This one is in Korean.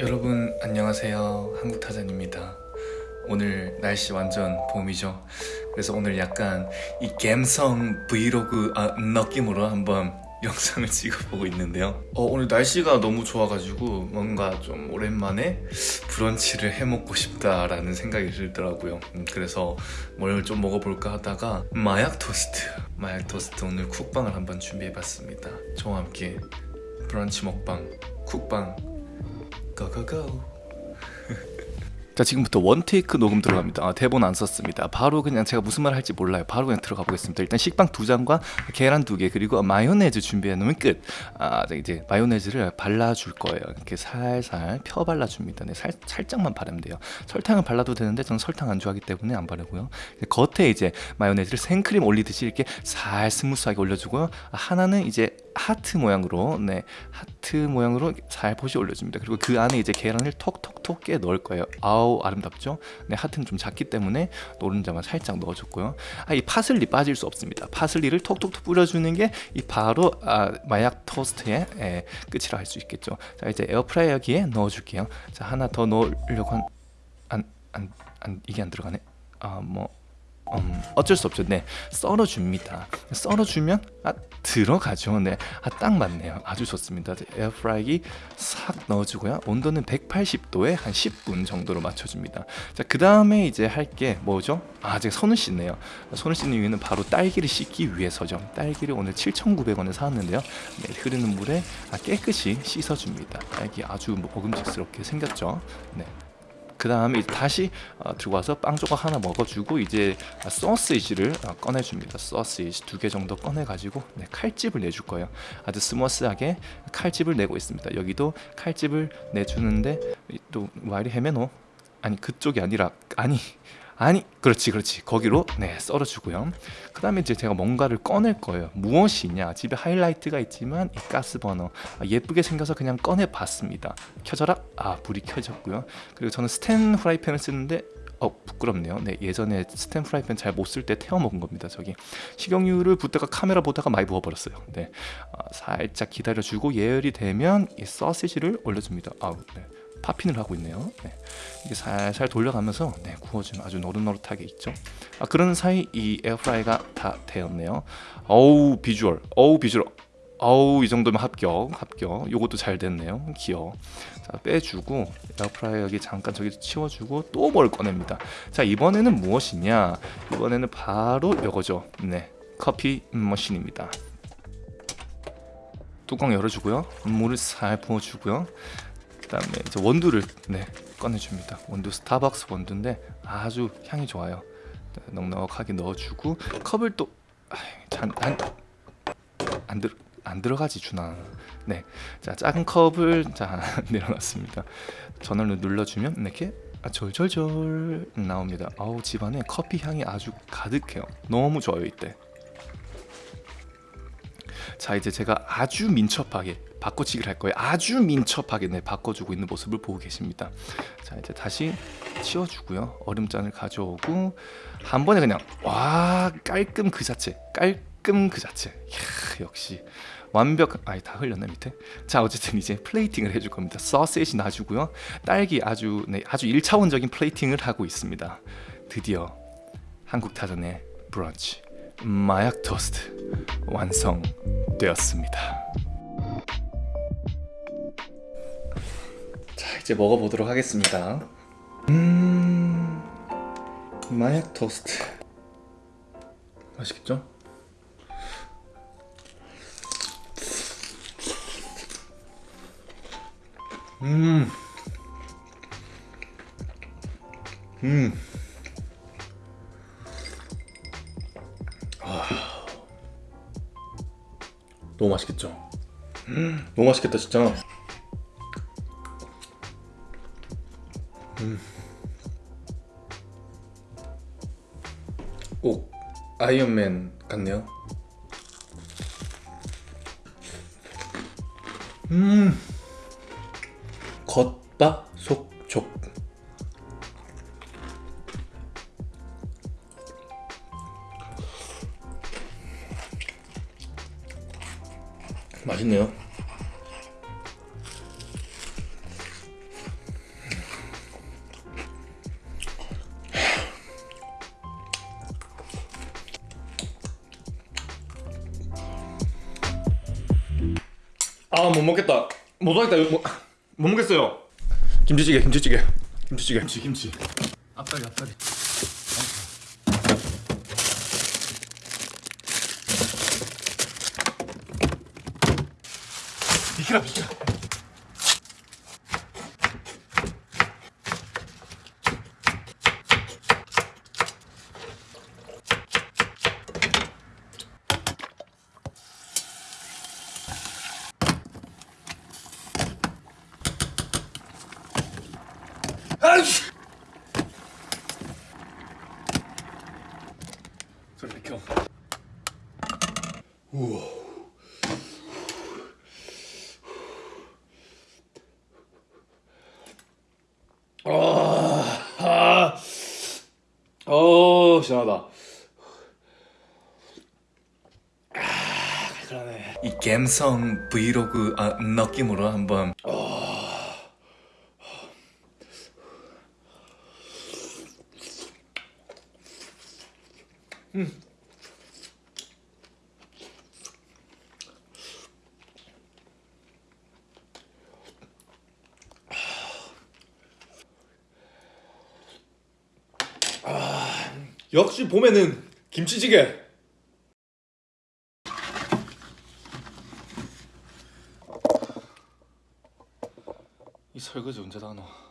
여러분 안녕하세요. 한국타잔입니다. 오늘 날씨 완전 봄이죠? 그래서 오늘 약간 이 갬성 브이로그 아, 느낌으로 한번 영상을 찍어보고 있는데요. 어, 오늘 날씨가 너무 좋아가지고 뭔가 좀 오랜만에 브런치를 해먹고 싶다라는 생각이 들더라고요. 음, 그래서 뭘 좀 먹어볼까 하다가 마약 토스트 마약 토스트 오늘 쿡방을 한번 준비해봤습니다. 저와 함께 브런치 먹방 쿡방 go go go 자 지금부터 one take 녹음 들어갑니다. 아, 대본 안 썼습니다. 바로 그냥 제가 무슨 말 할지 몰라요. 바로 그냥 들어가 보겠습니다. 일단 식빵 두 장과 계란 두 개 그리고 마요네즈 준비해 놓으면 끝. 아, 이제 마요네즈를 발라줄 거예요. 이렇게 살살 펴 발라줍니다. 네, 살, 살짝만 바르면 돼요. 설탕을 발라도 되는데 저는 설탕 안 좋아하기 때문에 안 바르고요. 겉에 이제 마요네즈를 생크림 올리듯이 이렇게 살 스무스하게 올려주고요. 하나는 이제 하트 모양으로 네 하트 모양으로 살포시 올려줍니다. 그리고 그 안에 이제 계란을 톡톡톡 깨 넣을 거예요. 아우 아름답죠? 네 하트는 좀 작기 때문에 노른자만 살짝 넣어줬고요. 아, 이 파슬리 빠질 수 없습니다. 파슬리를 톡톡톡 뿌려주는 게 이 바로 아, 마약 토스트의 예, 끝이라 할 수 있겠죠. 자 이제 에어프라이어기에 넣어줄게요. 자 하나 더 넣으려고 한 안, 안, 안, 이게 안 들어가네. 아뭐 음, 어쩔 수 없죠. 네, 썰어줍니다. 썰어주면 아 들어가죠. 네, 아 딱 맞네요. 아주 좋습니다. 에어프라이기 싹 넣어주고요. 온도는 180도에 한 10분 정도로 맞춰줍니다. 자, 그 다음에 이제 할 게 뭐죠? 아, 제가 손을 씻네요. 손을 씻는 이유는 바로 딸기를 씻기 위해서죠. 딸기를 오늘 7,900원에 사왔는데요. 네, 흐르는 물에 아, 깨끗이 씻어줍니다. 딸기 아주 먹음직스럽게 생겼죠. 네. 그 다음에 다시 어, 들고 와서 빵 조각 하나 먹어주고 이제 소시지를 어, 꺼내줍니다. 소시지 두 개 정도 꺼내가지고 네, 칼집을 내줄 거예요. 아주 스머스하게 칼집을 내고 있습니다. 여기도 칼집을 내주는데 또 와이리 헤메노? 아니 그쪽이 아니라 아니 아니 그렇지 그렇지. 거기로 네 썰어주고요. 그 다음에 이제 제가 뭔가를 꺼낼 거예요. 무엇이냐? 집에 하이라이트가 있지만 이 가스버너. 아, 예쁘게 생겨서 그냥 꺼내 봤습니다. 켜져라? 아 불이 켜졌고요. 그리고 저는 스텐 후라이팬을 쓰는데 어 부끄럽네요. 네 예전에 스텐 프라이팬 잘 못 쓸 때 태워 먹은 겁니다 저기. 식용유를 붓다가 카메라 보다가 많이 부어버렸어요. 네. 어, 살짝 기다려주고 예열이 되면 이 소시지를 올려줍니다. 아우 네. poppin을 하고 있네요. 네. 이게 살살 돌려가면서 네, 구워주면 아주 노릇노릇하게 있죠. 아, 그런 사이 이 에어프라이가 다 되었네요. 어우 비주얼. 어우 비주얼. 어우 이 정도면 합격 합격. 요것도 잘 됐네요. 귀여워. 자 빼주고 에어프라이어 여기 잠깐 저기 치워주고 또 뭘 꺼냅니다. 자 이번에는 무엇이냐? 이번에는 바로 요거죠. 네 커피 머신입니다. 뚜껑 열어주고요. 물을 살 부어주고요 그다음에 이제 원두를 네 꺼내줍니다. 원두 스타벅스 원두인데 아주 향이 좋아요. 넉넉하게 넣어주고 컵을 또안안 안, 들, 안 들어가지 주나. 네, 자 작은 컵을 자 내려놨습니다. 전원을 눌러주면 이렇게 아, 절절절 나옵니다. 아우 집안에 커피 향이 아주 가득해요. 너무 좋아요 이때. 자 이제 제가 아주 민첩하게 바꿔치기를 할 거예요. 아주 민첩하게 네, 바꿔주고 있는 모습을 보고 계십니다. 자 이제 다시 치워주고요. 얼음잔을 가져오고 한 번에 그냥 와 깔끔 그 자체 깔끔 그 자체. 이야, 역시 완벽 아니 다 흘렸네 밑에. 자 어쨌든 이제 플레이팅을 해줄 겁니다. 소세지 놔주고요. 딸기 아주 네 아주 1차원적인 플레이팅을 하고 있습니다. 드디어 한국 타전의 브런치 마약 토스트 완성되었습니다 이제 먹어보도록 하겠습니다. 음... 마약 토스트. 맛있겠죠? 음... 음... 아... 너무 맛있겠죠? 음, 너무 맛있겠다 진짜 꼭 아이언맨 같네요. 음. 겉바 속촉 맛있네요 못 먹겠다. 못 먹겠다. 못, 못 먹겠어요. 김치찌개, 김치찌개, 김치찌개. 김치 김치 앞다리 앞다리 비키라, 비키라. 아이씨! 소리 비켜. 아, 어, 시원하다. 아, 그러네. 이 갬성 브이로그 아, 느낌으로 한번 역시 봄에는 김치찌개. 이 설거지 언제 다 하노